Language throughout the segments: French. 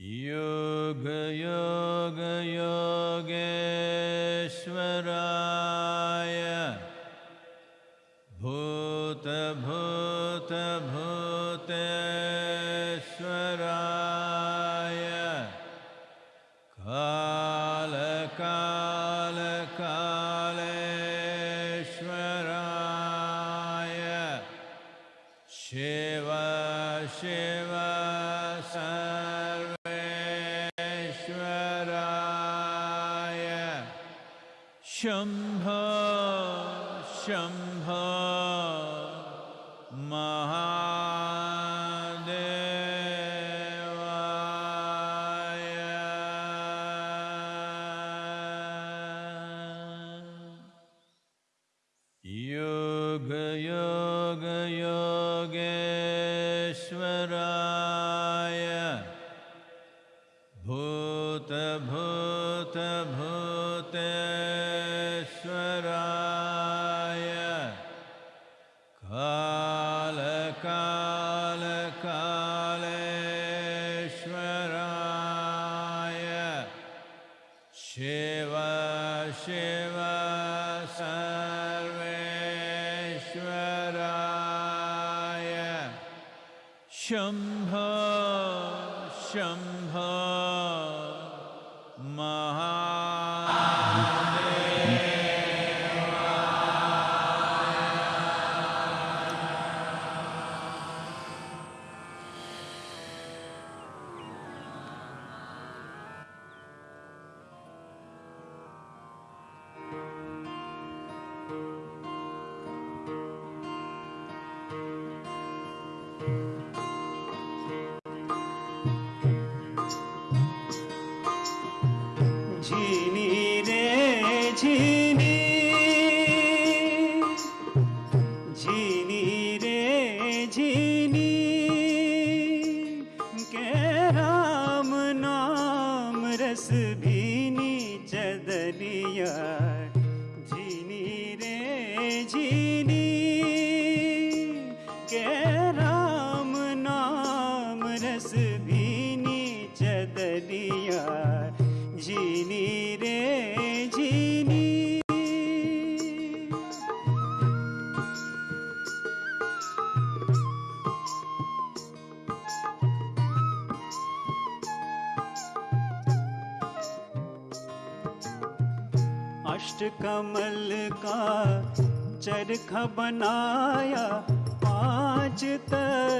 योगयोगयोगेश्वराय शम्भ महा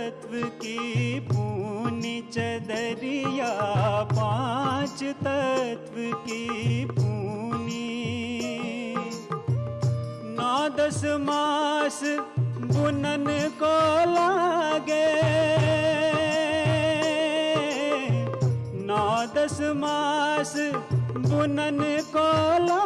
तत्व की पूनी चदरिया, पाँच तत्व की पूनी। नौ दस मास बुनन को लागे। नौ दस मास बुनन को लागे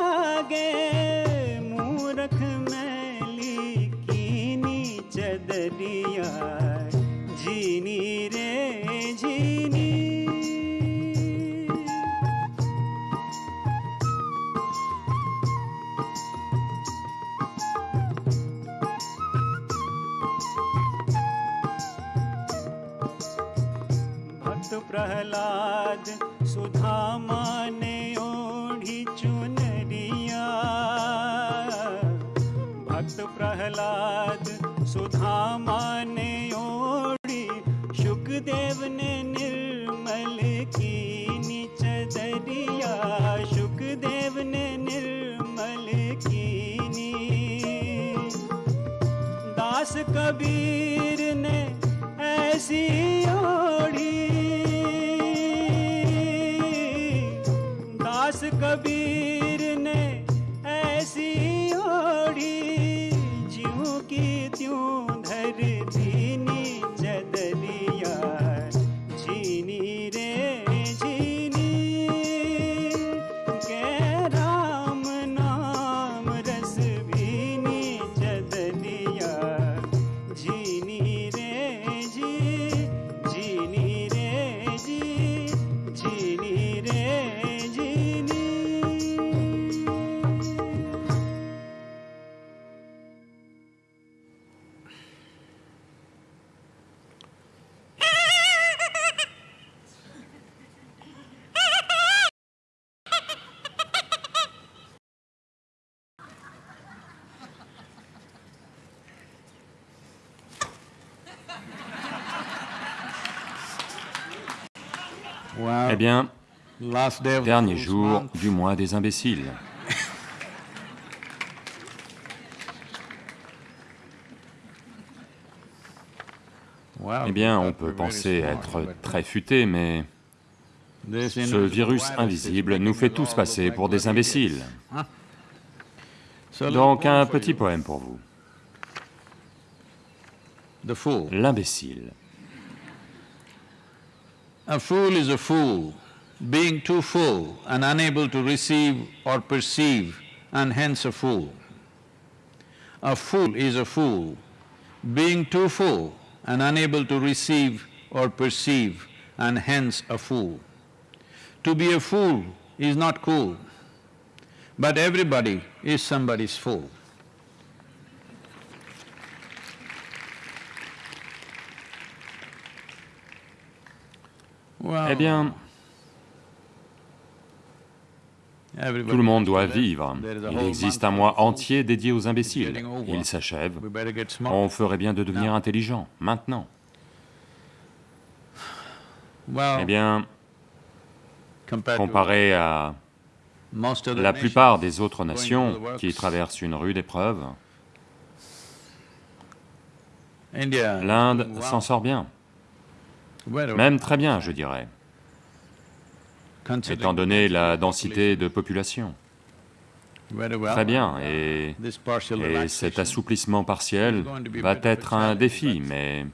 प्रहलाद सुधामा ने ओढ़ी चुनरिया। भक्त प्रहलाद सुधामा ने ओढ़ी सुखदेव ने निर्मल की चदरिया सुखदेव ने निर्मल कीनी दास कबीर ने ऐसी ओढ़ी कभी bien, dernier jour du mois des imbéciles. Eh bien, on peut penser être très futé, mais ce virus invisible is nous fait tous passer pour des imbéciles. Donc un petit poème pour vous. L'imbécile. A fool is a fool, being too full and unable to receive or perceive, and hence a fool. A fool is a fool, being too full and unable to receive or perceive, and hence a fool. To be a fool is not cool, but everybody is somebody's fool. Eh bien, tout le monde doit vivre. Il existe un mois entier dédié aux imbéciles. Il s'achève. On ferait bien de devenir intelligent, maintenant. Eh bien, comparé à la plupart des autres nations qui traversent une rude épreuve, l'Inde s'en sort bien. Well, Même très bien, je dirais, étant donné la densité de population. Très bien, et, partial et cet assouplissement partiel va être un défi, mais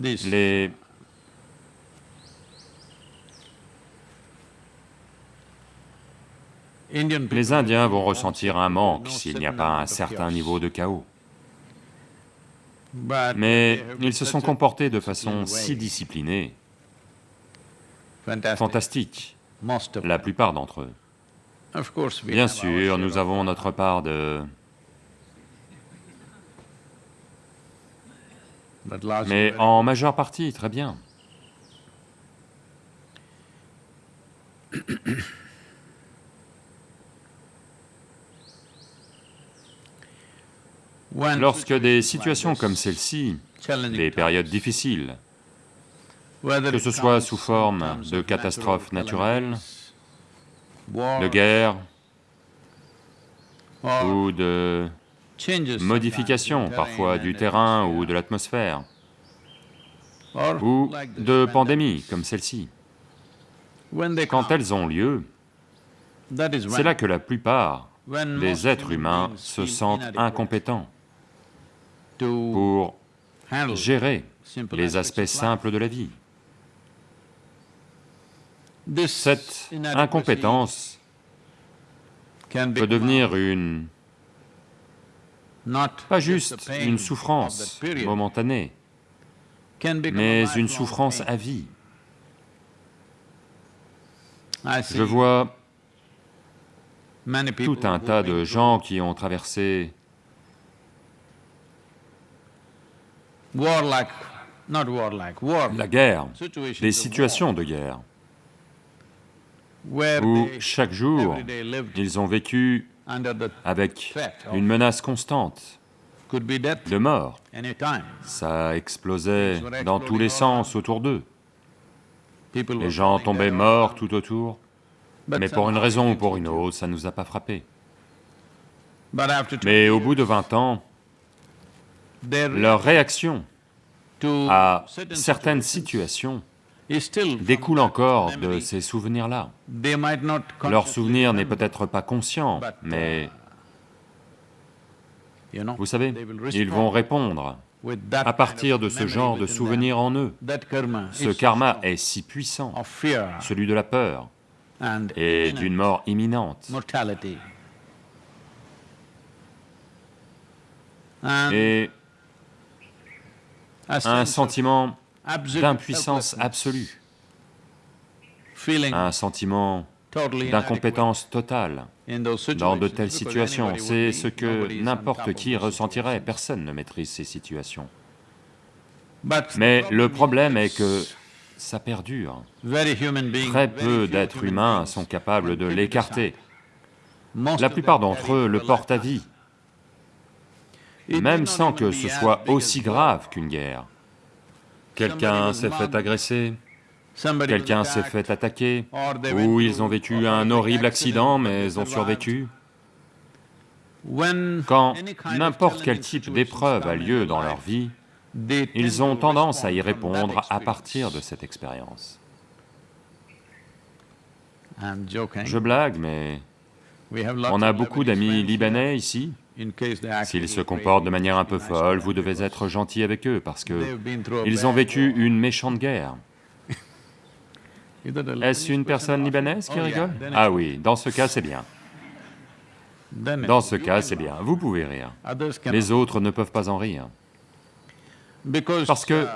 les, les Indiens vont ressentir un manque s'il n'y a pas un certain niveau de chaos. Mais ils se sont comportés de façon si disciplinée, fantastique, la plupart d'entre eux. Bien sûr, nous avons notre part de... Mais en majeure partie, très bien. Lorsque des situations comme celle-ci, des périodes difficiles, que ce soit sous forme de catastrophes naturelles, de guerre or ou de modifications parfois du terrain ou de l'atmosphère, ou de pandémies comme celle-ci. Quand elles ont lieu, c'est là que la plupart des êtres humains se sentent incompétents pour gérer les aspects simples de la vie. Cette incompétence peut devenir une, pas just juste une souffrance momentanée, mais une souffrance à vie. Je vois tout un tas de gens qui ont traversé la guerre, of situations de guerre, où chaque jour, ils ont vécu avec une menace constante de mort. Ça explosait dans tous les sens autour d'eux. Les gens tombaient morts tout autour. Mais pour une raison ou pour une autre, ça ne nous a pas frappés. Mais au bout de 20 ans, leur réaction à certain certaines situations découle encore de ces souvenirs-là. Leur souvenir n'est peut-être pas conscient, mais know, vous savez, ils vont répondre à partir de ce genre de souvenirs en eux. Ce karma est si puissant, celui de la peur et d'une mort imminente. Et un sentiment d'impuissance absolue, un sentiment d'incompétence totale dans de telles situations. C'est ce que n'importe qui ressentirait. Personne ne maîtrise ces situations. Mais le problème est que ça perdure. Très peu d'êtres humains sont capables de l'écarter. La plupart d'entre eux le portent à vie, même sans que ce soit aussi grave qu'une guerre. quelqu'un s'est fait agresser, quelqu'un s'est fait attaquer, ou ils ont vécu un horrible accident mais ont survécu. Quand n'importe quel type d'épreuve a lieu dans leur vie, ils ont tendance à y répondre à partir de cette expérience. Je blague, mais on a beaucoup d'amis libanais ici. S'ils se comportent de manière un peu folle, vous devez être gentil avec eux parce que ils ont vécu une méchante guerre. Est-ce une personne person libanaise qui rigole? Ah oui, dans ce cas c'est bien. Dans ce cas c'est bien, vous pouvez rire. Les autres ne peuvent pas en rire. Parce que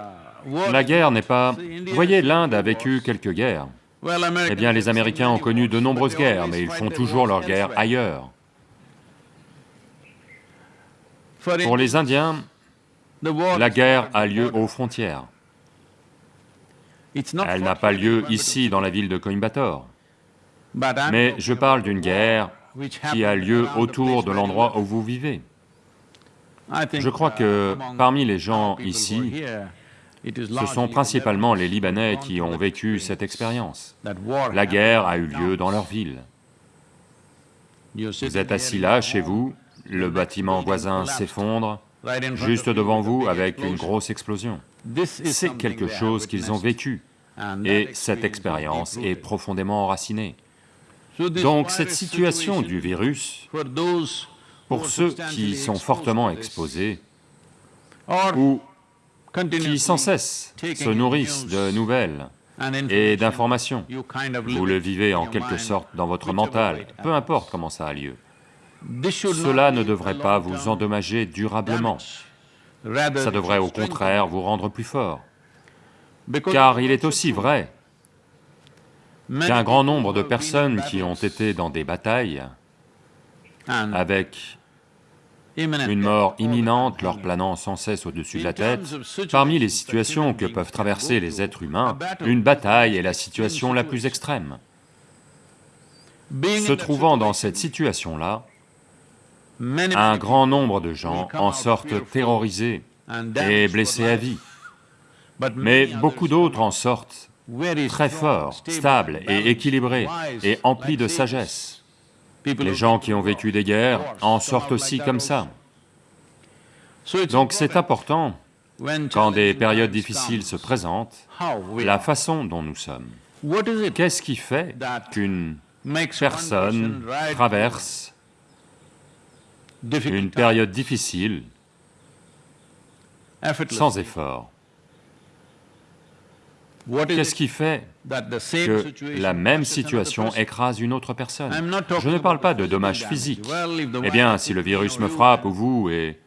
La guerre n'est pas... Vous voyez, l'Inde a vécu quelques guerres. Eh bien, les Américains ont connu de nombreuses guerres, mais ils font toujours leurs guerres ailleurs. Pour les Indiens, la guerre a lieu aux frontières. Elle n'a pas lieu ici, dans la ville de Coimbatore. Mais je parle d'une guerre qui a lieu autour de l'endroit où vous vivez. Je crois uh, que among parmi les gens ici, Ce sont principalement les Libanais qui ont vécu cette expérience. La guerre a eu lieu dans leur ville. Vous êtes assis là, chez vous, le bâtiment voisin s'effondre, juste devant vous avec une grosse explosion. C'est quelque chose qu'ils ont vécu, et cette expérience est profondément enracinée. Donc cette situation du virus, pour ceux qui sont fortement exposés, ou qui sans cesse se nourrissent de nouvelles et information, d'informations, vous le vivez en quelque sorte dans votre mental, peu importe comment ça a lieu. Cela ne devrait pas vous endommager durablement, ça it devrait au contraire vous rendre plus fort. Car il est aussi vrai qu'un grand nombre de personnes qui ont été dans des batailles avec une mort imminente leur planant sans cesse au-dessus de la tête, parmi les situations que peuvent traverser les êtres humains, une bataille est la situation la plus extrême. Se trouvant dans cette situation-là, un grand nombre de gens en sortent terrorisés et blessés à vie. Mais beaucoup d'autres en sortent très forts, stable, stables et équilibrés et emplis de sages. sagesse. Les gens qui ont vécu des guerres en sortent aussi comme ça. Donc c'est important quand des périodes difficiles se présentent, la façon dont nous sommes. Qu'est-ce qui fait qu'une personne traverse une période difficile. Sans effort. Qu'est-ce qui fait que la même situation écrase une autre personne? Je ne parle pas de dommages physiques. Eh bien, si le virus me frappe ou vous et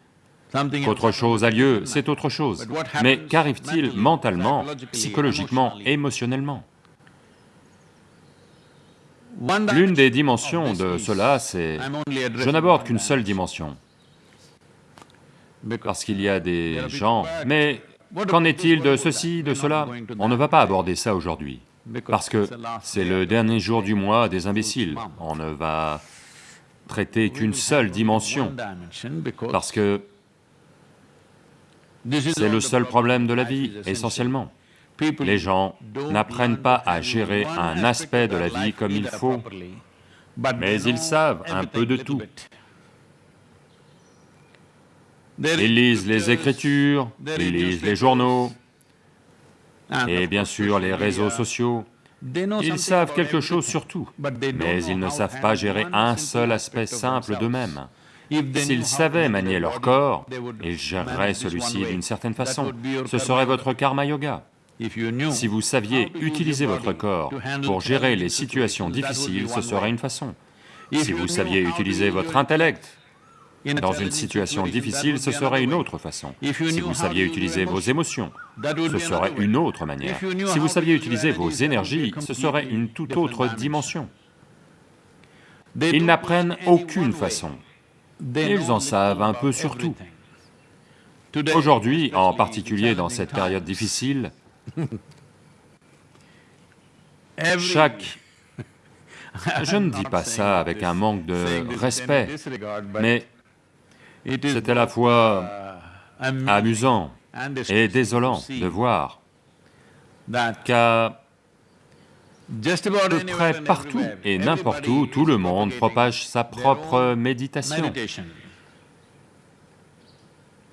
qu'autre chose a lieu, c'est autre chose. Mais qu'arrive-t-il mentalement, psychologiquement, émotionnellement? L'une des dimension dimensions de cela, c'est... Je n'aborde qu'une seule dimension. parce qu'il y a des gens... Mais qu'en est-il de ceci, de cela On ne va pas aborder ça aujourd'hui, parce que c'est le dernier jour du mois des imbéciles. On ne va traiter qu'une seule dimension, parce que c'est le seul problème de la vie, essentiellement. Les gens n'apprennent pas à gérer un aspect de la vie comme il faut, mais ils savent un peu de tout. Ils lisent les écritures, ils lisent les journaux, and et bien sûr les réseaux sociaux. Ils savent quelque chose sur tout, mais ils ne savent pas gérer un seul aspect simple d'eux-mêmes. S'ils savaient manier leur corps, ils géreraient celui-ci d'une certaine façon. Ce serait votre karma yoga. Si vous saviez utiliser votre corps pour gérer les situations difficiles, ce serait une façon. Si vous saviez utiliser votre intellect dans une situation difficile, ce serait une autre façon. Si vous saviez utiliser vos émotions, ce serait une autre manière. Si vous saviez utiliser vos énergies, ce serait une toute autre dimension. Ils n'apprennent aucune façon. Ils en savent un peu sur tout. Aujourd'hui, en particulier dans cette période difficile, chaque... Je ne dis pas ça avec un manque de respect, mais c'est à la fois uh, amusant et désolant de voir qu'à anywhere près partout et n'importe où, tout le monde propage sa propre méditation.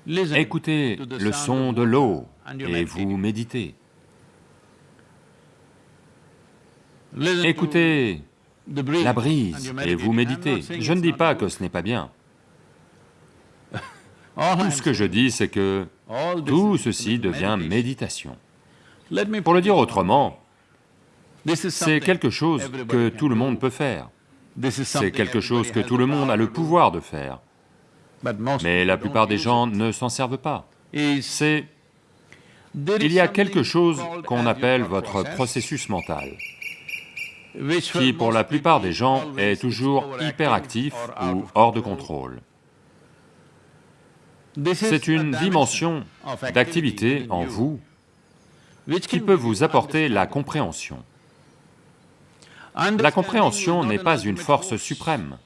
Écoutez le son de l'eau et vous méditez. Écoutez la brise et vous méditez. Je ne dis pas que ce n'est pas bien. Tout ce que je dis, c'est que tout ceci devient méditation. Pour le dire autrement, c'est quelque chose que tout le monde peut faire. C'est quelque chose que tout le monde a le pouvoir de faire. Mais la plupart des gens ne s'en servent pas. C'est... Il y a quelque chose qu'on appelle votre process, processus mental, qui pour la plupart des gens est toujours hyperactif ou hors de contrôle. C'est une dimension d'activité en vous qui peut vous apporter la compréhension. La compréhension n'est pas une force suprême,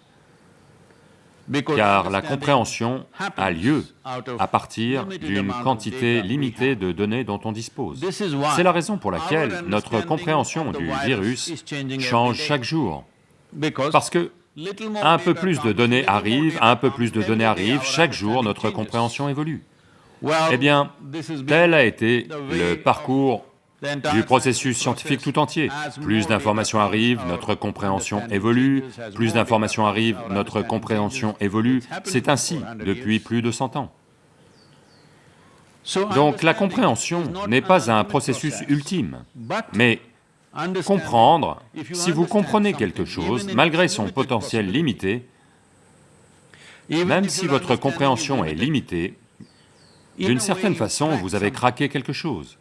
car la compréhension a lieu à partir d'une quantité limitée de données dont on dispose. C'est la raison pour laquelle notre compréhension du virus change chaque jour, parce que un peu plus de données arrivent, un peu plus de données arrivent, chaque jour notre compréhension évolue. Eh bien, tel a été le parcours du processus scientifique tout entier. Plus d'informations arrivent, notre compréhension évolue, plus d'informations arrivent, notre compréhension évolue. C'est ainsi 400 depuis plus de 100 ans. Donc la compréhension n'est pas un processus process, ultime, mais comprendre, si vous comprenez quelque chose, malgré son potentiel limité, même si votre compréhension est limitée, d'une certaine façon, vous avez craqué quelque chose.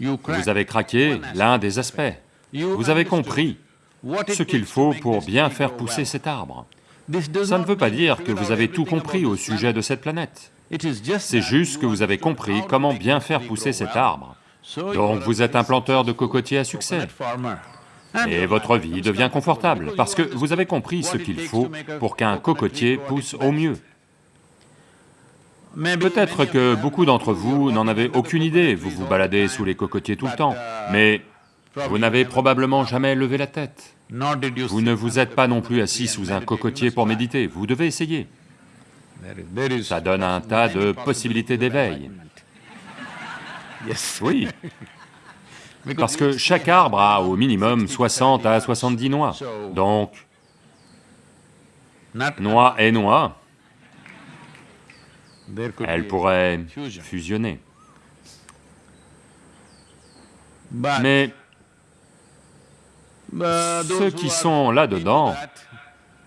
Vous avez craqué l'un des aspects. Vous avez compris ce qu'il faut pour bien faire pousser cet arbre. Ça ne veut pas dire que vous avez tout compris au sujet de cette planète. C'est juste que vous avez compris comment bien faire pousser cet arbre. Donc vous êtes un planteur de cocotiers à succès. Et votre vie devient confortable parce que vous avez compris ce qu'il faut pour qu'un cocotier pousse au mieux. Peut-être que beaucoup d'entre vous n'en avez aucune idée, vous vous baladez sous les cocotiers tout le temps, mais vous n'avez probablement jamais levé la tête. Vous ne vous êtes pas non plus assis sous un cocotier pour méditer, vous devez essayer. Ça donne un tas de possibilités d'éveil. Oui, parce que chaque arbre a au minimum 60 60 à nuts. 70 noix. Donc, noix et noix, elles pourraient fusion. fusionner. But, Mais those ceux qui sont là-dedans,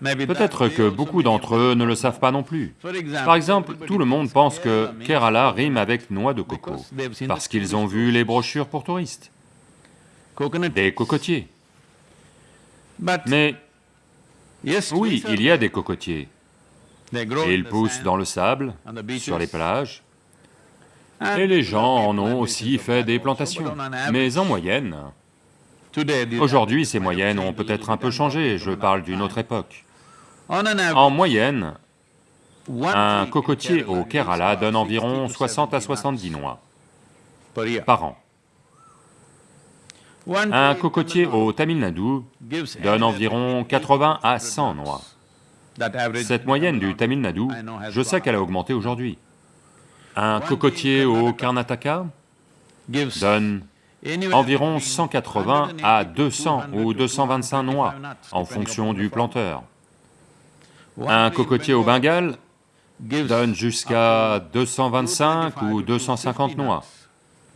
peut-être que beaucoup d'entre eux ne le savent pas non plus. Par exemple, tout le monde pense que Kerala rime avec noix de coco, parce qu'ils ont vu les brochures pour touristes, des cocotiers. Mais oui, il y a des cocotiers. Et ils poussent dans le sable, sur les plages, et les gens en ont aussi fait des plantations. Mais en moyenne, aujourd'hui ces moyennes ont peut-être un peu changé, je parle d'une autre époque. En moyenne, un cocotier au Kerala donne 60 environ to 60 à 70 70 nuts noix par an. Un cocotier au Tamil Nadu donne environ between 80 à 80 100 nuts. noix. Cette moyenne du Tamil Nadu, je sais qu'elle a augmenté aujourd'hui. Un cocotier au Karnataka donne environ between 180 180 à to 200 ou 200 225 noix, en fonction du planteur. Un cocotier au Bengal Bengale donne jusqu'à up to 225 225 ou to 250 250 noix.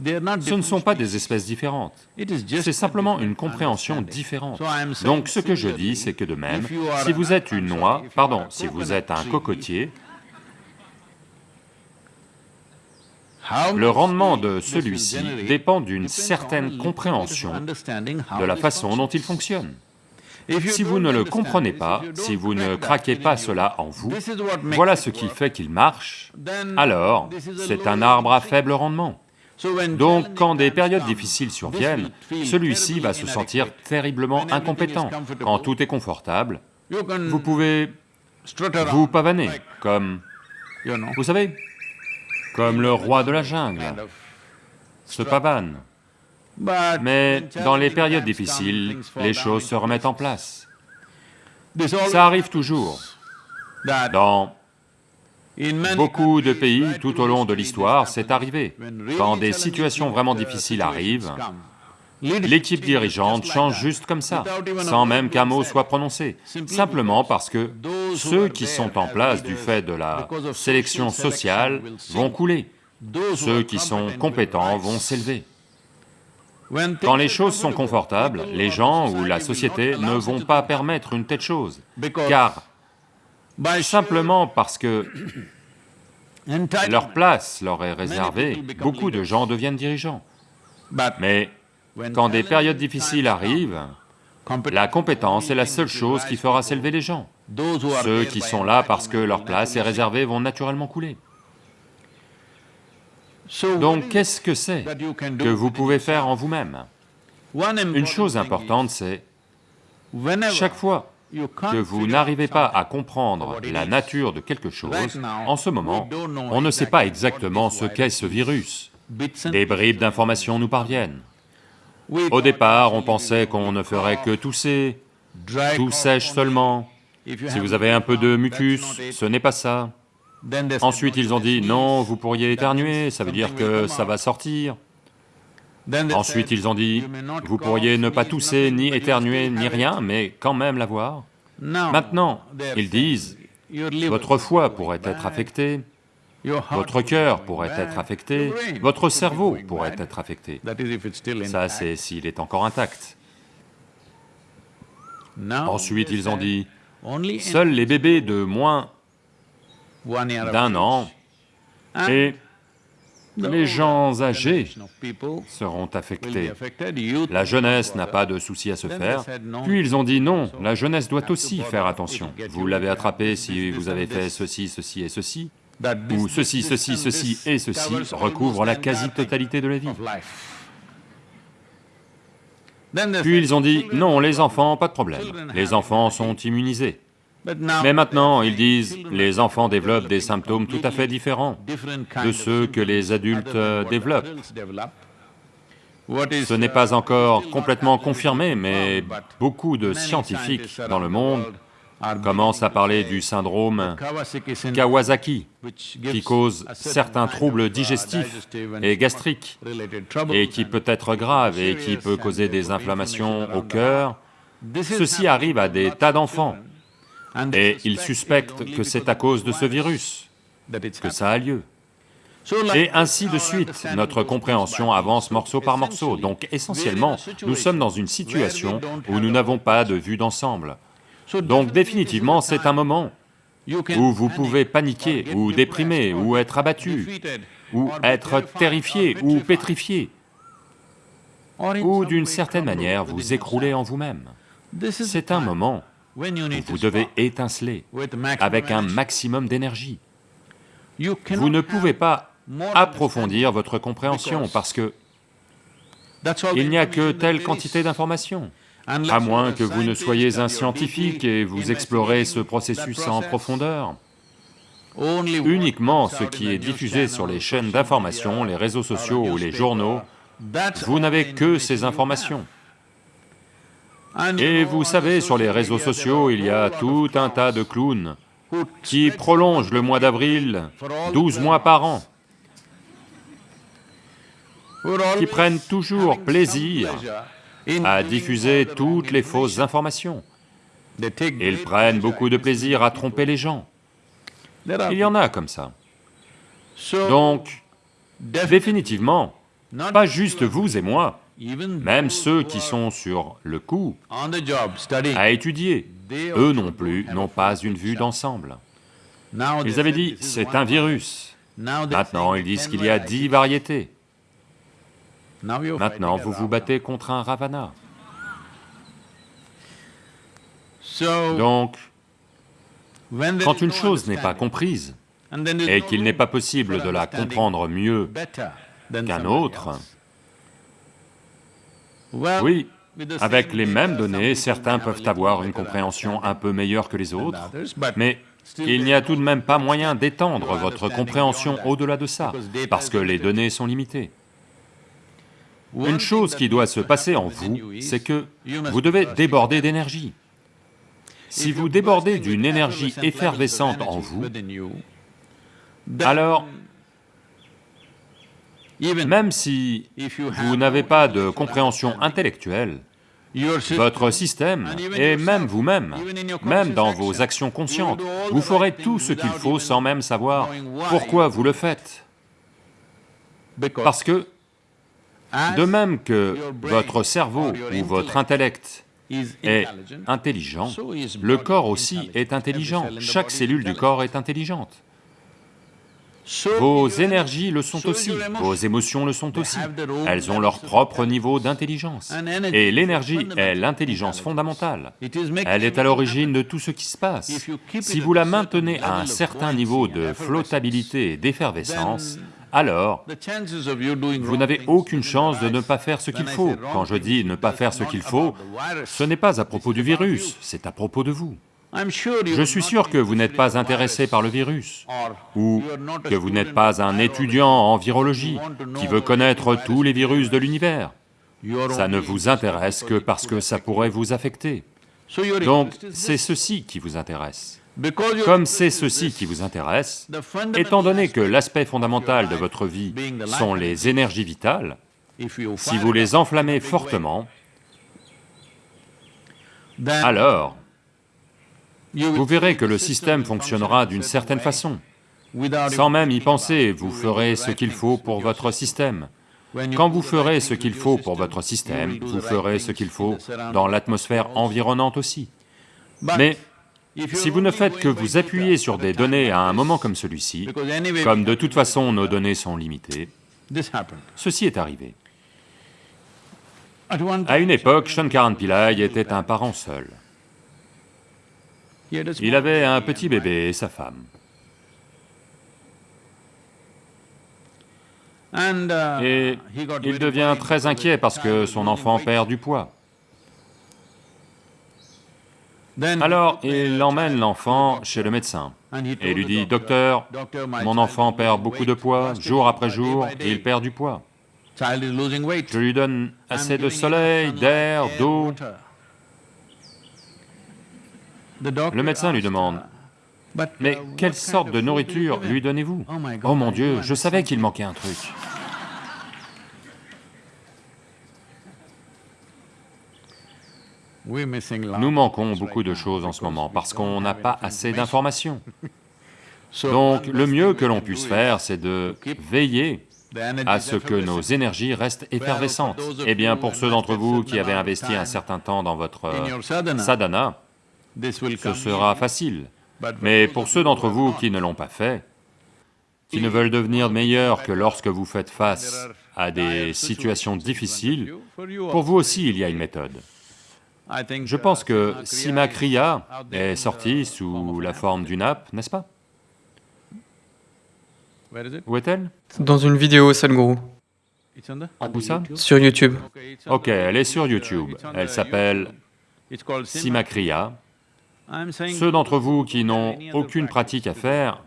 Ce ne sont pas des espèces différentes, c'est simplement une compréhension différente. Donc ce que je dis, c'est que de même, si vous êtes une noix, pardon, si vous êtes un cocotier, le rendement de celui-ci dépend d'une certaine compréhension de la façon dont il fonctionne. Si vous ne le comprenez pas, si vous ne craquez pas cela en vous, voilà ce qui fait qu'il marche, alors c'est un arbre à faible rendement. Donc quand des périodes difficiles surviennent, celui-ci va se sentir terriblement incompétent. Quand tout est confortable, vous pouvez vous pavaner, comme, vous savez, comme le roi de la jungle, se pavane. Mais dans les périodes difficiles, les choses se remettent en place. Ça arrive toujours. Dans beaucoup de pays, tout au long de l'histoire, c'est arrivé. Quand des situations vraiment difficiles arrivent, l'équipe dirigeante change juste comme ça, sans même qu'un mot soit prononcé, simplement parce que ceux qui sont en place du fait de la sélection social sociale vont couler. Ceux qui sont compétents vont s'élever. Quand les choses sont confortables, les gens ou la société ne vont pas permettre une telle chose, car simplement parce que leur place leur est réservée, beaucoup de gens deviennent dirigeants. Mais quand des périodes difficiles arrivent, la compétence est la seule chose qui fera s'élever les gens. Ceux qui sont là parce que leur place est réservée vont naturellement couler. Donc qu'est-ce que c'est que vous pouvez faire en vous-même? Une chose importante, c'est chaque fois que vous n'arrivez pas à comprendre la nature de quelque chose, en ce moment, on ne sait pas exactement ce qu'est ce virus Des bribes d'informations nous parviennent. Au départ, on pensait qu'on ne ferait que tousser, tout sèche seulement. Si vous avez un peu de mucus, ce n'est pas ça. Ensuite, ils ont dit, non, vous pourriez éternuer, ça veut dire que ça va sortir. Ensuite, ils ont dit, vous pourriez ne pas tousser, ni éternuer, ni rien, mais quand même l'avoir. Maintenant, ils disent, votre foie pourrait être affecté, votre cœur pourrait être affecté, votre cerveau pourrait être affecté. Ça, c'est s'il est encore intact. Ensuite, ils ont dit, seuls les bébés de moins d'un an. Et les gens âgés seront affectés. La jeunesse n'a pas de souci à se faire. Puis ils ont dit non, la jeunesse doit aussi faire attention. Vous l'avez attrapé si vous avez fait ceci, ceci et ceci, ou ceci, ceci, ceci et ceci recouvre la quasi-totalité de la vie. Puis ils ont dit non, no les enfants, pas de problème. Les enfants sont immunisés. Mais maintenant, ils disent les enfants développent des symptômes tout à fait différents de ceux que les adultes euh, développent. Ce n'est pas encore complètement confirmé, mais beaucoup de scientifiques dans le monde commencent à parler du syndrome Kawasaki qui cause certains troubles digestifs et gastriques, et qui peut être grave et qui peut causer des inflammations inflammation au cœur. Ceci arrive à des tas d'enfants, et ils suspect suspectent que c'est à cause de ce virus que ça a lieu. Et ainsi de suite, notre compréhension avance morceau par morceau. Donc essentiellement, nous sommes dans une situation où nous n'avons pas de vue d'ensemble. Donc définitivement, c'est un moment où vous pouvez paniquer, ou déprimer, ou être abattu, ou être terrifié, ou pétrifié, ou d'une certaine manière vous écrouler en vous-même. C'est un moment vous devez étinceler avec un maximum d'énergie. Vous ne pouvez pas approfondir votre compréhension parce que il n'y a que telle quantité d'informations. À moins que vous ne soyez un scientifique et vous explorez ce processus en profondeur. Uniquement ce qui est diffusé sur les chaînes d'information, les réseaux sociaux ou les journaux, vous n'avez que ces informations. Et vous savez, sur les réseaux sociaux, il y a tout un tas de clowns qui prolongent le mois d'avril for all the 12 12 mois par an, qui prennent toujours plaisir à diffuser toutes les fausses information. informations. Ils prennent beaucoup de plaisir à tromper les gens. Il y en a comme ça. Donc, définitivement, pas juste vous et moi, même ceux qui sont sur le coup à étudier, eux non plus n'ont pas une vue d'ensemble. Ils avaient dit, c'est un virus. Maintenant, ils disent 10 qu'il y a dix variétés. Maintenant, vous vous battez contre un ravana. Donc, quand une chose n'est pas comprise et qu'il n'est pas possible de la comprendre mieux qu'un autre, oui, avec les mêmes données, certains peuvent avoir une compréhension un peu meilleure que les autres, mais il n'y a tout de même pas moyen d'étendre votre compréhension au-delà de ça, parce que les données sont limitées. Une chose qui doit se passer en vous, c'est que vous devez déborder d'énergie. Si vous débordez d'une énergie effervescente en vous, alors, même si vous n'avez pas de compréhension intellectuelle, votre système, et même vous-même, même dans vos actions conscientes, vous ferez tout ce qu'il faut sans même savoir pourquoi vous le faites. Parce que, de même que votre cerveau ou votre intellect est intelligent, le corps aussi est intelligent, chaque cellule du corps est intelligente. Vos énergies le sont aussi, vos émotions le sont aussi, elles ont leur propre niveau d'intelligence. Et l'énergie est l'intelligence fondamentale, elle est à l'origine de tout ce qui se passe. Si vous la maintenez à un certain niveau de flottabilité et d'effervescence, alors vous n'avez aucune chance de ne pas faire ce qu'il faut. Quand je dis ne pas faire ce qu'il faut, ce n'est pas à propos du virus, c'est à propos de vous. Je suis sûr que vous n'êtes pas intéressé par le virus, ou que vous n'êtes pas un étudiant en virologie qui veut connaître tous les virus de l'univers. Ça ne vous intéresse que parce que ça pourrait vous affecter. Donc, c'est ceci qui vous intéresse. Comme c'est ceci qui vous intéresse, étant donné que l'aspect fondamental de votre vie sont les énergies vitales, si vous les enflammez fortement, alors vous verrez que le système fonctionnera d'une certaine façon. Sans même y penser, vous ferez ce qu'il faut pour votre système. Quand vous ferez ce qu'il faut pour votre système, vous ferez ce qu'il faut dans l'atmosphère environnante aussi. Mais si vous ne faites que vous appuyer sur des données à un moment comme celui-ci, comme de toute façon nos données sont limitées, ceci est arrivé. À une époque, Shankaran Pillai était un parent seul. Il avait un petit bébé et sa femme. Et il devient très inquiet parce que son enfant perd du poids. Alors, il emmène l'enfant chez le médecin et lui dit, « Docteur, mon enfant perd beaucoup de poids, jour après jour, il perd du poids. Je lui donne assez de soleil, d'air, d'eau, le médecin lui demande, « Mais quelle sorte de nourriture lui donnez-vous » Oh mon Dieu, je savais qu'il manquait un truc. Nous manquons beaucoup de choses en ce moment parce qu'on n'a pas assez d'informations. Donc le mieux que l'on puisse faire, c'est de veiller à ce que nos énergies restent effervescentes. Eh bien, pour ceux d'entre vous qui avaient investi un certain temps dans votre sadhana, ce sera facile. Mais pour ceux d'entre vous qui ne l'ont pas fait, qui ne veulent devenir meilleurs que lorsque vous faites face à des situations difficiles, pour vous aussi il y a une méthode. Je pense que Sima Kriya est sortie sous la forme d'une app, n'est-ce pas? Où est-elle? Dans une vidéo, Sadhguru. Où ça? Sur YouTube. Ok, elle est sur YouTube, elle s'appelle Sima Kriya, ceux d'entre vous qui n'ont aucune pratique à faire,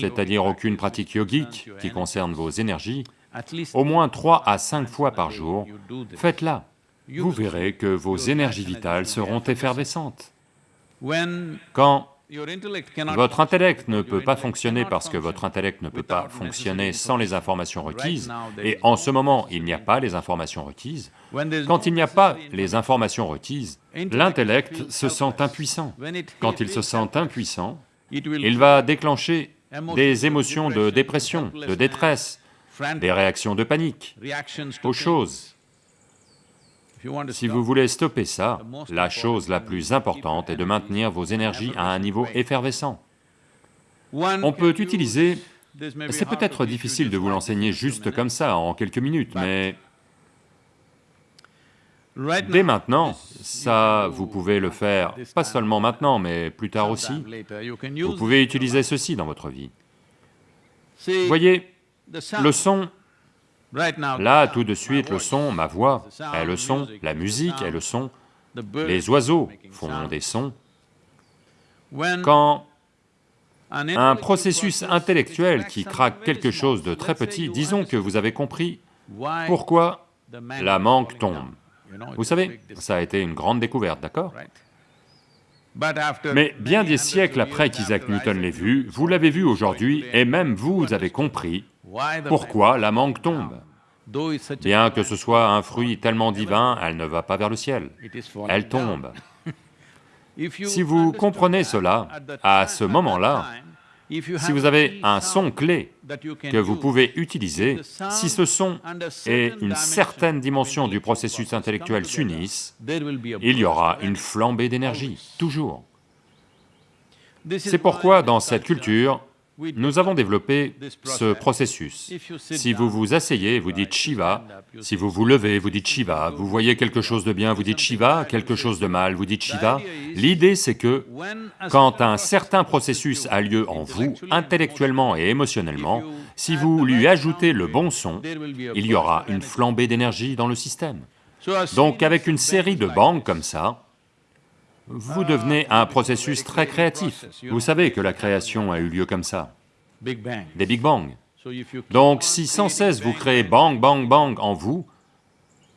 c'est-à-dire aucune pratique yogique qui concerne vos énergies, au moins trois à cinq fois par jour, faites-la. Vous verrez que vos énergies vitales seront effervescentes. Quand votre intellect ne peut pas fonctionner parce que votre intellect ne peut pas fonctionner sans les informations requises, et en ce moment il n'y a pas les informations requises, quand il n'y a pas les informations requises, l'intellect se sent impuissant. Quand il se sent impuissant, il va déclencher des émotions de dépression, de détresse, des réactions de panique aux choses si vous voulez stopper ça, la chose la plus importante est de maintenir vos énergies à un niveau effervescent. On peut utiliser... C'est peut-être difficile de vous l'enseigner juste comme ça, en quelques minutes, mais... Dès maintenant, ça, vous pouvez le faire, pas seulement maintenant, mais plus tard aussi. Vous pouvez utiliser ceci dans votre vie. Voyez, le son. Là, tout de suite, le son, ma voix est le son, la musique est le son, les oiseaux font des sons. Quand un processus intellectuel qui craque quelque chose de très petit, disons que vous avez compris pourquoi la manque tombe. Vous savez, ça a été une grande découverte, d'accord Mais bien des siècles après qu'Isaac Newton l'ait vu, vous l'avez vu aujourd'hui, et même vous avez compris pourquoi la mangue tombe. Bien que ce soit un fruit tellement divin, elle ne va pas vers le ciel, elle tombe. Si vous comprenez cela, à ce moment-là, si vous avez un son clé que vous pouvez utiliser, si ce son et une certaine dimension du processus intellectuel s'unissent, il y aura une flambée d'énergie, toujours. C'est pourquoi dans cette culture, nous avons développé ce processus. Si vous vous asseyez, vous dites Shiva, si vous vous levez, vous dites Shiva, vous voyez quelque chose de bien, vous dites Shiva, quelque chose de mal, vous dites Shiva. L'idée c'est que, quand un certain processus a lieu en vous, intellectuellement et émotionnellement, si vous lui ajoutez le bon son, il y aura une flambée d'énergie dans le système. Donc avec une série de bangs comme ça, vous devenez un processus très créatif. Vous savez que la création a eu lieu comme ça, des Big Bang. Donc si sans cesse vous créez bang, bang, bang en vous,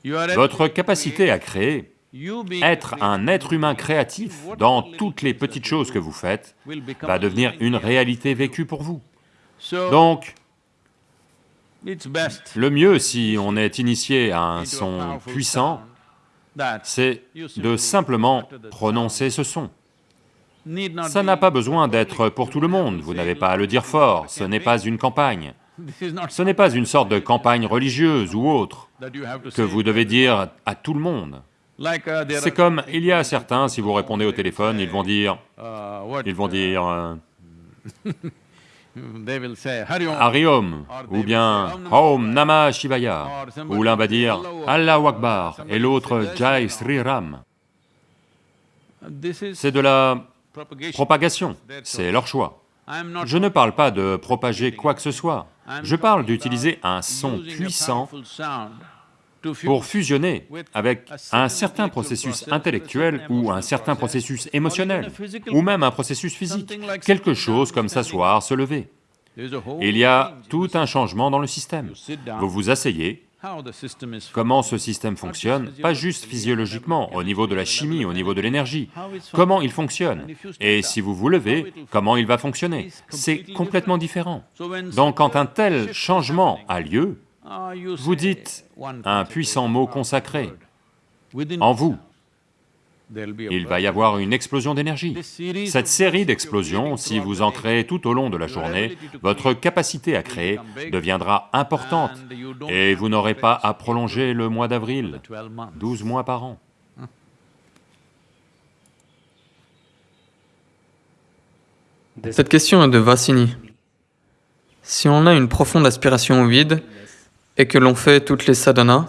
votre capacité à créer, être un être humain créatif dans toutes les petites choses que vous faites, va devenir une réalité vécue pour vous. Donc, le mieux si on est initié à un son puissant, c'est de simplement prononcer ce son. Ça n'a pas besoin d'être pour tout le monde, vous n'avez pas à le dire fort, ce n'est pas une campagne. Ce n'est pas une sorte de campagne religieuse ou autre que vous devez dire à tout le monde. C'est comme, il y a certains, si vous répondez au téléphone, ils vont dire... Ils vont dire... euh, Hariom, ou bien Om Namah Shivaya, ou l'un va dire Allah Akbar, et l'autre Jai Sri Ram. C'est de la propagation, c'est leur choix. Je ne parle pas de propager quoi que ce soit, je parle d'utiliser un son puissant pour fusionner avec un certain processus intellectuel ou un certain processus émotionnel, ou même un processus physique, quelque chose comme s'asseoir, se lever. Il y a tout un changement dans le système. Vous vous asseyez, comment ce système fonctionne, pas juste physiologiquement, au niveau de la chimie, au niveau de l'énergie, comment il fonctionne, et si vous vous levez, comment il va fonctionner, c'est complètement différent. Donc quand un tel changement a lieu, vous dites un puissant mot consacré en vous. Il va y avoir une explosion d'énergie. Cette série d'explosions, si vous en créez tout au long de la journée, votre capacité à créer deviendra importante et vous n'aurez pas à prolonger le mois d'avril, 12 mois par an. Cette question est de Vassini. Si on a une profonde aspiration au vide, et que l'on fait toutes les sadhanas,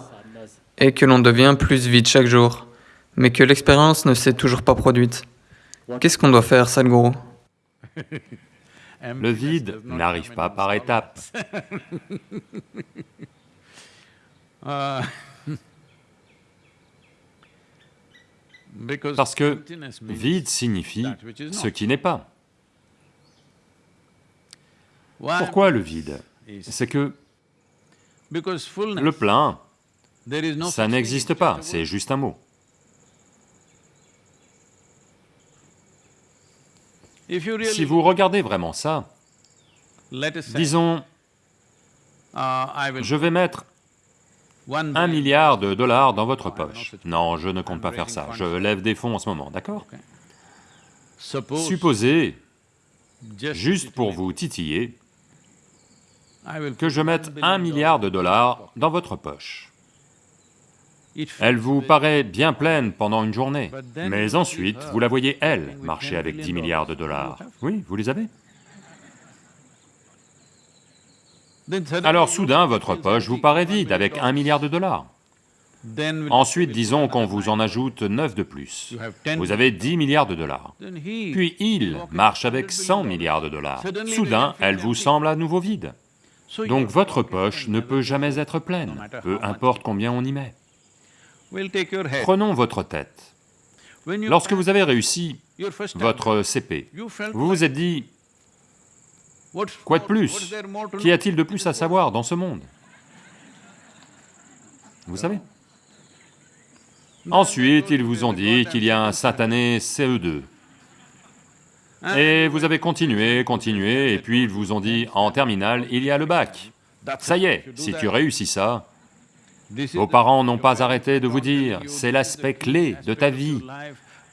et que l'on devient plus vide chaque jour, mais que l'expérience ne s'est toujours pas produite, qu'est-ce qu'on doit faire, Sadhguru? Le vide n'arrive pas par étapes. Parce que vide signifie ce qui n'est pas. Pourquoi le vide? C'est que le plein, ça n'existe pas, c'est juste un mot. Si vous regardez vraiment ça, disons, je vais mettre un milliard de dollars dans votre poche. Non, je ne compte pas faire ça, je lève des fonds en ce moment, d'accord Supposez, juste pour vous titiller, que je mette un milliard de dollars dans votre poche. Elle vous paraît bien pleine pendant une journée, mais ensuite, vous la voyez, elle, marcher avec 10 milliards de dollars. Oui, vous les avez. Alors soudain, votre poche vous paraît vide avec un milliard de dollars. Ensuite, disons qu'on vous en ajoute 9 de plus. Vous avez 10 milliards de dollars. Puis il marche avec 100 milliards de dollars. Soudain, elle vous semble à nouveau vide. Donc votre poche ne peut jamais être pleine, peu importe combien on y met. Prenons votre tête. Lorsque vous avez réussi votre CP, vous vous êtes dit, quoi de plus? Qu'y a-t-il de plus à savoir dans ce monde? Vous savez? Ensuite, ils vous ont dit qu'il y a un satané CE2. Et vous avez continué, continué, et puis ils vous ont dit, en terminale, il y a le bac. Ça y est, si tu réussis ça, vos parents n'ont pas arrêté de vous dire, c'est l'aspect clé de ta vie.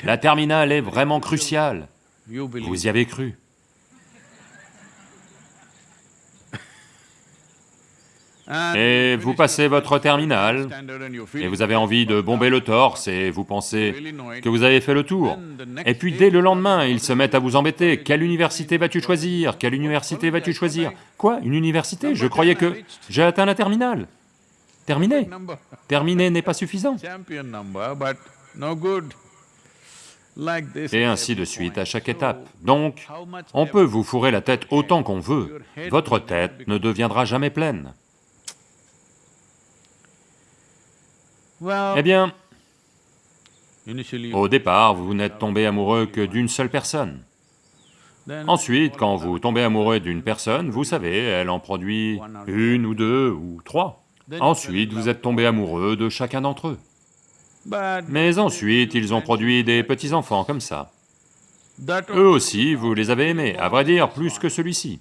La terminale est vraiment cruciale. Vous y avez cru. Et vous passez votre terminale, et vous avez envie de bomber le torse, et vous pensez que vous avez fait le tour. Et puis dès le lendemain, ils se mettent à vous embêter. Quelle université vas-tu choisir? Quelle université vas-tu choisir? Quoi? Une université? Je croyais que j'ai atteint la terminale. Terminé. Terminé n'est pas suffisant. Et ainsi de suite à chaque étape. Donc, on peut vous fourrer la tête autant qu'on veut, votre tête ne deviendra jamais pleine. Eh bien, au départ, vous n'êtes tombé amoureux que d'une seule personne. Ensuite, quand vous tombez amoureux d'une personne, vous savez, elle en produit une ou deux ou trois. Ensuite, vous êtes tombé amoureux de chacun d'entre eux. Mais ensuite, ils ont produit des petits-enfants comme ça. Eux aussi, vous les avez aimés, à vrai dire, plus que celui-ci.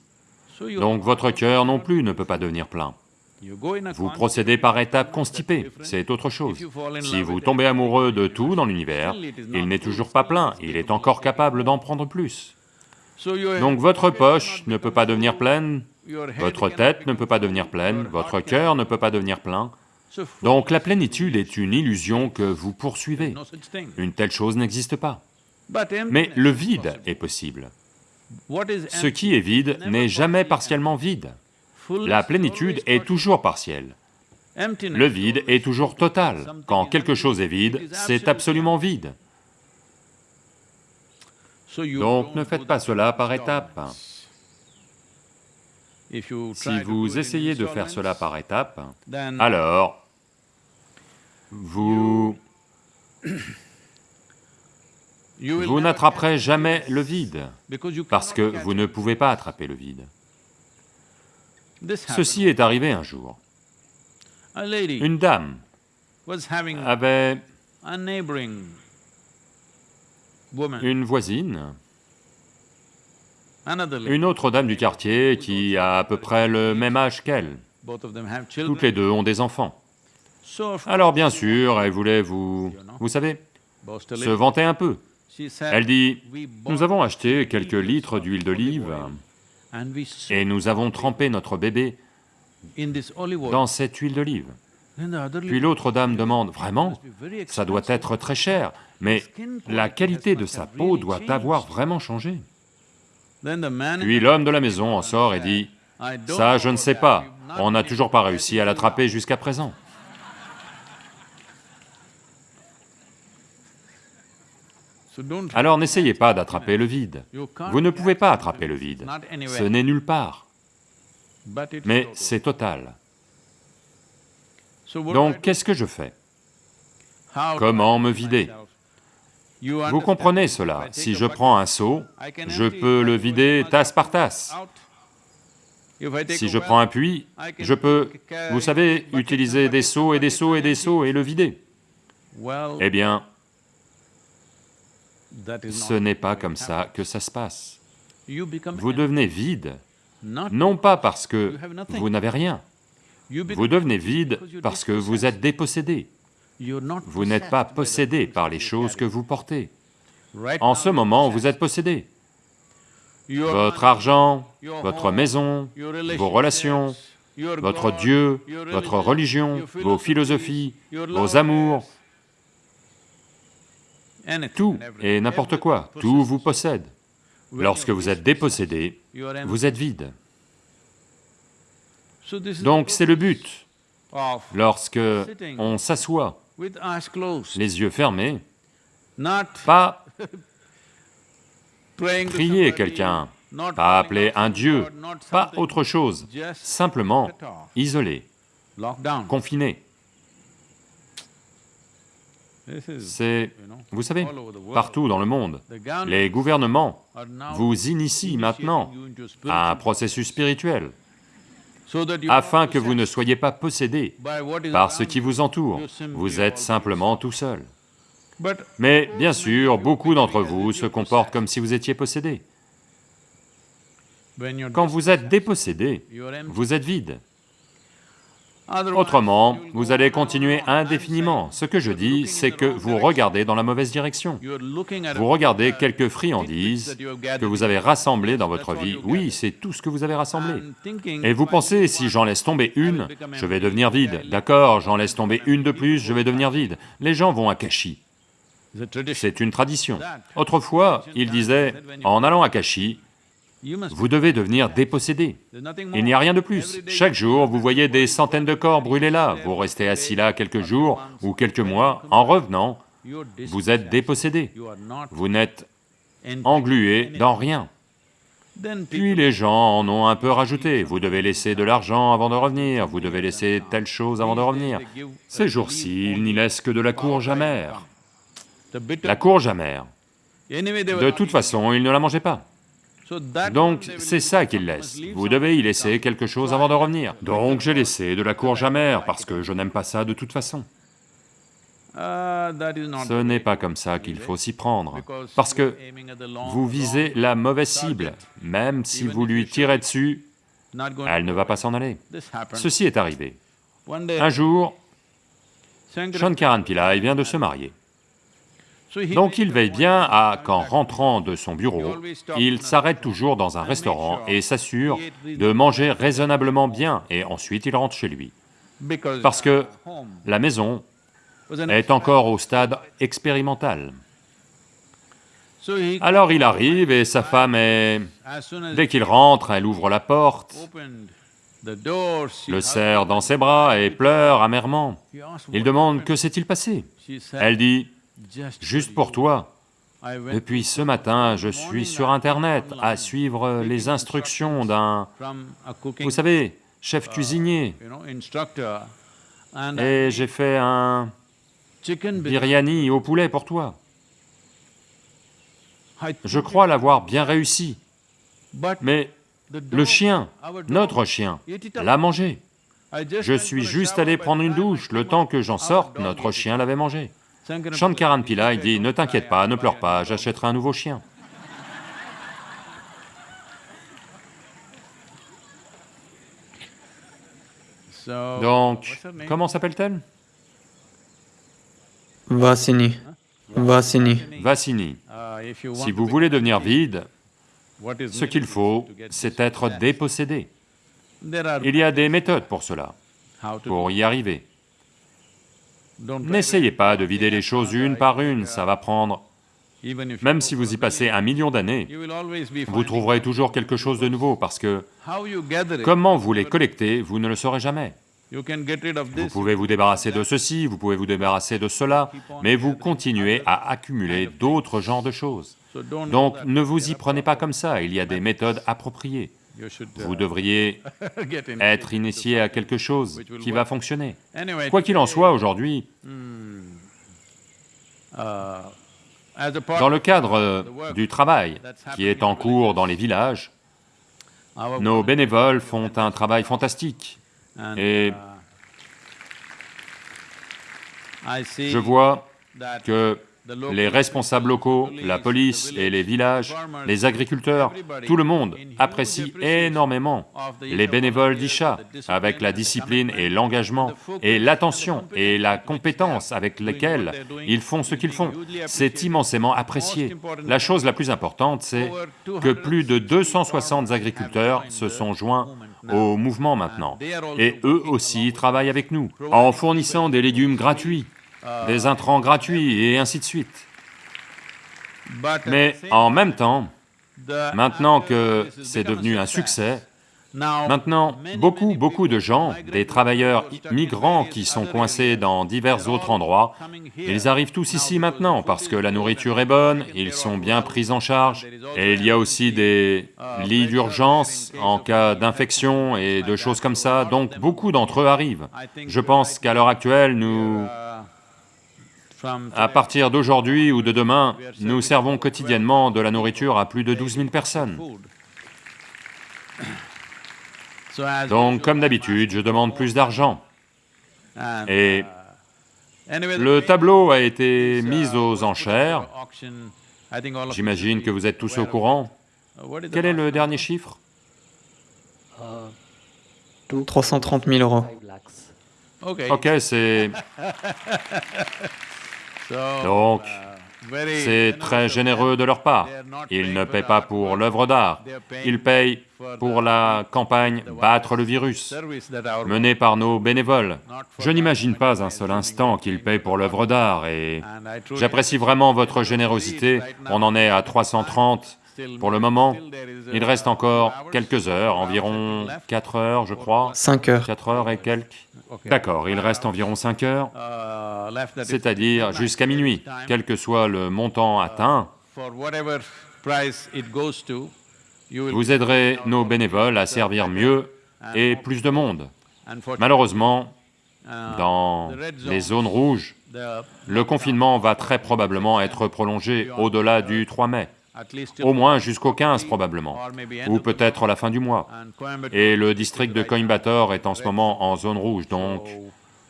Donc votre cœur non plus ne peut pas devenir plein. Vous procédez par étapes constipées, c'est autre chose. Si vous tombez amoureux de tout dans l'univers, il n'est toujours pas plein, il est encore capable d'en prendre plus. Donc votre poche ne peut pas devenir pleine, votre tête ne peut pas devenir pleine, votre cœur ne peut pas devenir plein. Donc la plénitude est une illusion que vous poursuivez. Une telle chose n'existe pas. Mais le vide est possible. Ce qui est vide n'est jamais partiellement vide. La plénitude est toujours partielle. Le vide est toujours total. Quand quelque chose est vide, c'est absolument vide. Donc ne faites pas cela par étapes. Si vous essayez de faire cela par étapes, alors vous... Vous n'attraperez jamais le vide, parce que vous ne pouvez pas attraper le vide. Ceci est arrivé un jour. Une dame avait une voisine, une autre dame du quartier qui a à peu près le même âge qu'elle. Toutes les deux ont des enfants. Alors bien sûr, elle voulait vous... vous savez, se vanter un peu. Elle dit, nous avons acheté quelques litres d'huile d'olive et nous avons trempé notre bébé dans cette huile d'olive. Puis l'autre dame demande, vraiment Ça doit être très cher, mais la qualité de sa peau doit avoir vraiment changé. Puis l'homme de la maison en sort et dit, ça je ne sais pas, on n'a toujours pas réussi à l'attraper jusqu'à présent. Alors n'essayez pas d'attraper le vide. Vous ne pouvez pas attraper le vide, ce n'est nulle part, mais c'est total. Donc qu'est-ce que je fais? Comment me vider? Vous comprenez cela, si je prends un seau, je peux le vider tasse par tasse. Si je prends un puits, je peux, vous savez, utiliser des seaux et des seaux et des seaux et le vider. Eh bien, ce n'est pas comme ça que ça se passe. Vous devenez vide, non pas parce que vous n'avez rien, vous devenez vide parce que vous êtes dépossédé. Vous n'êtes pas possédé par les choses que vous portez. En ce moment, vous êtes possédé. Votre argent, votre maison, vos relations, votre Dieu, votre religion, vos philosophies, vos amours, tout et n'importe quoi, tout vous possède. Lorsque vous êtes dépossédé, vous êtes vide. Donc c'est le but. Lorsque on s'assoit, les yeux fermés, pas prier quelqu'un, pas appeler un Dieu, pas autre chose, simplement isolé, confiné. C'est, vous savez, partout dans le monde, les gouvernements vous initient maintenant à un processus spirituel. afin que vous ne soyez pas possédé par ce qui vous entoure, vous êtes simplement tout seul. Mais bien sûr, beaucoup d'entre vous se comportent comme si vous étiez possédé. Quand vous êtes dépossédé, vous êtes vide. Autrement, vous allez continuer indéfiniment. Ce que je dis, c'est que vous regardez dans la mauvaise direction. Vous regardez quelques friandises que vous avez rassemblées dans votre vie. Oui, c'est tout ce que vous avez rassemblé. Et vous pensez, si j'en laisse tomber une, je vais devenir vide. D'accord, j'en laisse tomber une de plus, je vais devenir vide. Les gens vont à Kashi. C'est une tradition. Autrefois, ils disaient, en allant à Kashi, vous devez devenir dépossédé. Il n'y a rien de plus. Chaque jour, vous voyez des centaines de corps brûlés là, vous restez assis là quelques jours ou quelques mois, en revenant, vous êtes dépossédé. Vous n'êtes englué dans rien. Puis les gens en ont un peu rajouté, vous devez laisser de l'argent avant de revenir, vous devez laisser telle chose avant de revenir. Ces jours-ci, ils n'y laissent que de la courge amère. La courge amère. De toute façon, ils ne la mangeaient pas. Donc c'est ça qu'il laisse, vous devez y laisser quelque chose avant de revenir. Donc j'ai laissé de la courge amère parce que je n'aime pas ça de toute façon. Ce n'est pas comme ça qu'il faut s'y prendre, parce que vous visez la mauvaise cible, même si vous lui tirez dessus, elle ne va pas s'en aller. Ceci est arrivé. Un jour, Shankaran Pillai vient de se marier. Donc il veille bien à qu'en rentrant de son bureau, il s'arrête toujours dans un restaurant et s'assure de manger raisonnablement bien, et ensuite il rentre chez lui. Parce que la maison est encore au stade expérimental. Alors il arrive et sa femme est... Dès qu'il rentre, elle ouvre la porte, le serre dans ses bras et pleure amèrement. Il demande « Que s'est-il passé ?» Elle dit Juste pour toi, depuis ce matin, je suis sur Internet à suivre les instructions d'un, vous savez, chef cuisinier, et j'ai fait un biryani au poulet pour toi. Je crois l'avoir bien réussi, mais le chien, notre chien, l'a mangé. Je suis juste allé prendre une douche, le temps que j'en sorte, notre chien l'avait mangé. Shankaran Pillai dit, ne t'inquiète pas, ne pleure pas, j'achèterai un nouveau chien. Donc, comment s'appelle-t-elle? Vasini. Vasini. Vassini. Si vous voulez devenir vide, ce qu'il faut, c'est être dépossédé. Il y a des méthodes pour cela, pour y arriver. N'essayez pas de vider les choses une par une, ça va prendre... Même si vous y passez un million d'années, vous trouverez toujours quelque chose de nouveau, parce que comment vous les collectez, vous ne le saurez jamais. Vous pouvez vous débarrasser de ceci, vous pouvez vous débarrasser de cela, mais vous continuez à accumuler d'autres genres de choses. Donc ne vous y prenez pas comme ça, il y a des méthodes appropriées. Vous devriez être initié à quelque chose qui va fonctionner. Quoi qu'il en soit, aujourd'hui, dans le cadre du travail qui est en cours dans les villages, nos bénévoles font un travail fantastique. Et je vois que les responsables locaux, la police et les villages, les agriculteurs, tout le monde apprécie énormément les bénévoles d'Isha avec la discipline et l'engagement et l'attention et la compétence avec lesquelles ils font ce qu'ils font. C'est immensément apprécié. La chose la plus importante, c'est que plus de 260 agriculteurs se sont joints au mouvement maintenant, et eux aussi travaillent avec nous, en fournissant des légumes gratuits, des intrants gratuits et ainsi de suite. Mais en même temps, maintenant que c'est devenu un succès, Maintenant, beaucoup, beaucoup de gens, des travailleurs migrants qui sont coincés dans divers autres endroits, ils arrivent tous ici maintenant parce que la nourriture est bonne, ils sont bien pris en charge, et il y a aussi des lits d'urgence en cas d'infection et de choses comme ça, donc beaucoup d'entre eux arrivent. Je pense qu'à l'heure actuelle, nous à partir d'aujourd'hui ou de demain, nous servons quotidiennement de la nourriture à plus de 12 000 personnes. So as Donc, comme d'habitude, je demande plus d'argent. and, Et the le tableau a été uh, mis aux was put up enchères. for auction, I think all of J'imagine que vous êtes tous au courant. Uh, what is the Quel est le last dernier chiffre? 330 000 euros. Okay. Ok, c'est... Donc, c'est très généreux de leur part. Ils ne paient pas pour l'œuvre d'art. Ils payent pour la campagne Battre le virus menée par nos bénévoles. Je n'imagine pas un seul instant qu'ils pay payent pour l'œuvre d'art et j'apprécie vraiment votre générosité. On en est à 330 pour le moment. Il reste encore quelques heures, environ 4 heures, je crois. 5 heures. 4 heures et quelques. D'accord, il reste environ 5 heures, Uh, left that is c'est-à-dire jusqu'à minuit. Quel que soit le montant atteint, for whatever price it goes to, you will vous aiderez nos bénévoles à servir mieux et plus de monde. Unfortunately, Malheureusement, uh, dans the red les zone, zones rouges, the- le confinement va très probablement être prolongé au-delà du 3 mai, au moins jusqu'au 15 probablement, ou peut-être la fin du mois. Et le is district de Coimbatore est en ce moment en zone rouge, donc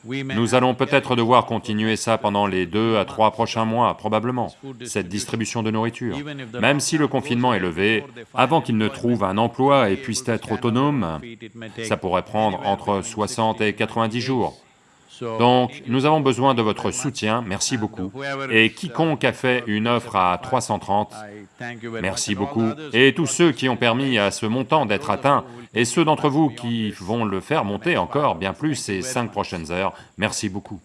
nous allons peut-être devoir continuer ça pendant les deux à trois prochains mois, probablement, cette distribution de nourriture. Même si le confinement est levé, avant qu'ils ne trouvent un emploi et puissent être autonomes, ça pourrait prendre entre 60 et 90 jours. Donc, nous avons besoin de votre soutien, merci beaucoup. Et quiconque a fait une offre à 330, I thank you very merci beaucoup. Et tous ceux qui ont permis à ce montant d'être atteint, et ceux d'entre vous qui vont le faire monter encore bien plus ces cinq prochaines heures, merci beaucoup.